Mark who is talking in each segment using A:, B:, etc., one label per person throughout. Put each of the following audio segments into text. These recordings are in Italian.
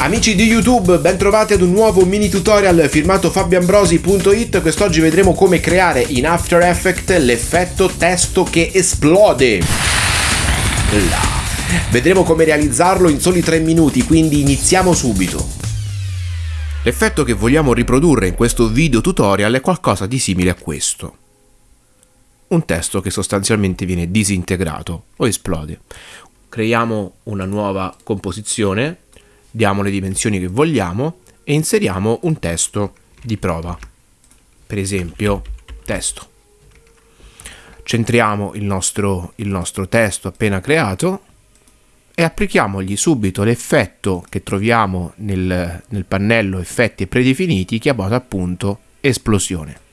A: Amici di YouTube, bentrovati ad un nuovo mini tutorial firmato fabioambrosi.it. Quest'oggi vedremo come creare in After Effects l'effetto testo che esplode. Vedremo come realizzarlo in soli 3 minuti, quindi iniziamo subito. L'effetto che vogliamo riprodurre in questo video tutorial è qualcosa di simile a questo. Un testo che sostanzialmente viene disintegrato o esplode. Creiamo una nuova composizione diamo le dimensioni che vogliamo e inseriamo un testo di prova. Per esempio, testo. Centriamo il nostro, il nostro testo appena creato e applichiamogli subito l'effetto che troviamo nel, nel pannello effetti predefiniti chiamato appunto esplosione.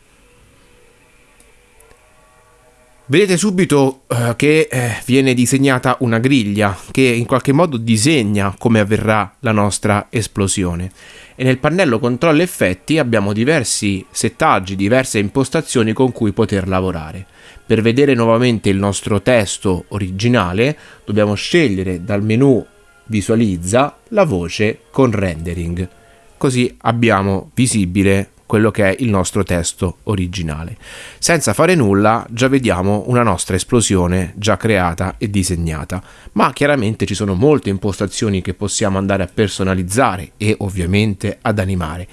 A: Vedete subito uh, che eh, viene disegnata una griglia che in qualche modo disegna come avverrà la nostra esplosione e nel pannello controllo effetti abbiamo diversi settaggi, diverse impostazioni con cui poter lavorare. Per vedere nuovamente il nostro testo originale dobbiamo scegliere dal menu visualizza la voce con rendering così abbiamo visibile quello che è il nostro testo originale. Senza fare nulla già vediamo una nostra esplosione già creata e disegnata, ma chiaramente ci sono molte impostazioni che possiamo andare a personalizzare e ovviamente ad animare.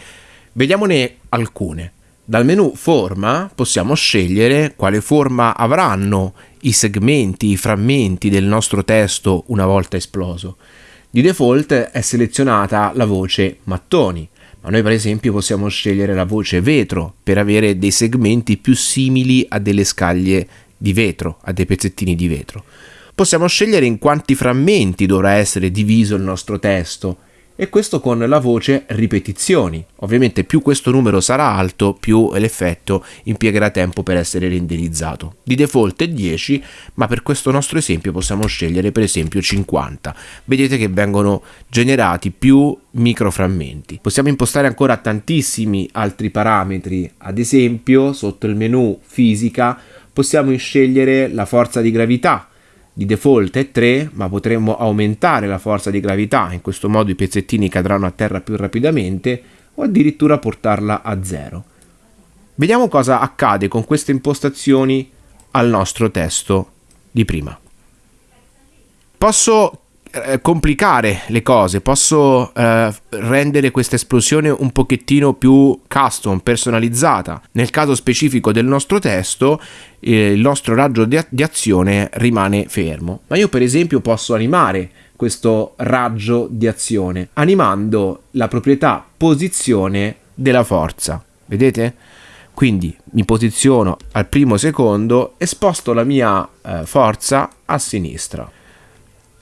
A: Vediamone alcune. Dal menu forma possiamo scegliere quale forma avranno i segmenti, i frammenti del nostro testo una volta esploso. Di default è selezionata la voce mattoni, ma noi per esempio possiamo scegliere la voce vetro per avere dei segmenti più simili a delle scaglie di vetro, a dei pezzettini di vetro. Possiamo scegliere in quanti frammenti dovrà essere diviso il nostro testo e questo con la voce ripetizioni. Ovviamente più questo numero sarà alto, più l'effetto impiegherà tempo per essere renderizzato. Di default è 10, ma per questo nostro esempio possiamo scegliere per esempio 50. Vedete che vengono generati più microframmenti. Possiamo impostare ancora tantissimi altri parametri, ad esempio sotto il menu fisica possiamo scegliere la forza di gravità di default è 3, ma potremmo aumentare la forza di gravità, in questo modo i pezzettini cadranno a terra più rapidamente, o addirittura portarla a 0. Vediamo cosa accade con queste impostazioni al nostro testo di prima. Posso eh, complicare le cose, posso eh, rendere questa esplosione un pochettino più custom, personalizzata. Nel caso specifico del nostro testo, eh, il nostro raggio di, di azione rimane fermo. Ma io per esempio posso animare questo raggio di azione animando la proprietà posizione della forza. Vedete? Quindi mi posiziono al primo secondo e sposto la mia eh, forza a sinistra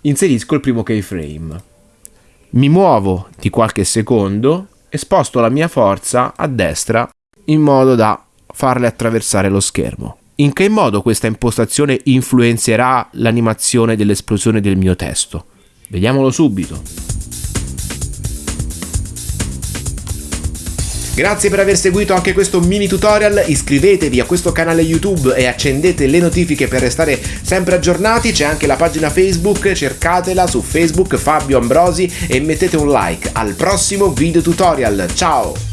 A: inserisco il primo keyframe. Mi muovo di qualche secondo e sposto la mia forza a destra in modo da farle attraversare lo schermo. In che modo questa impostazione influenzerà l'animazione dell'esplosione del mio testo? Vediamolo subito. Grazie per aver seguito anche questo mini tutorial, iscrivetevi a questo canale YouTube e accendete le notifiche per restare sempre aggiornati, c'è anche la pagina Facebook, cercatela su Facebook Fabio Ambrosi e mettete un like. Al prossimo video tutorial, ciao!